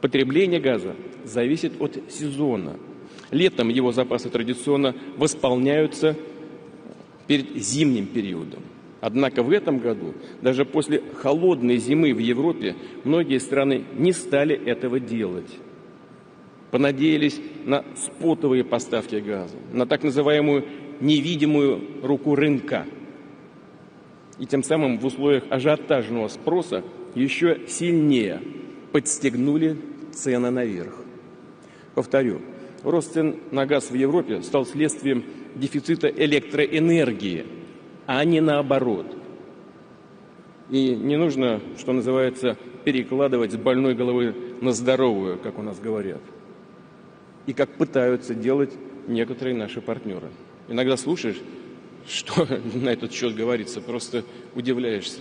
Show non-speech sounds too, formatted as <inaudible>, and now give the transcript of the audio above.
Потребление газа зависит от сезона. Летом его запасы традиционно восполняются перед зимним периодом. Однако в этом году, даже после холодной зимы в Европе, многие страны не стали этого делать. Понадеялись на спотовые поставки газа, на так называемую невидимую руку рынка. И тем самым в условиях ажиотажного спроса еще сильнее подстегнули цены наверх. Повторю, рост цен на газ в Европе стал следствием дефицита электроэнергии, а не наоборот. И не нужно, что называется, перекладывать с больной головы на здоровую, как у нас говорят. И как пытаются делать некоторые наши партнеры. Иногда слушаешь, что <laughs> на этот счет говорится, просто удивляешься.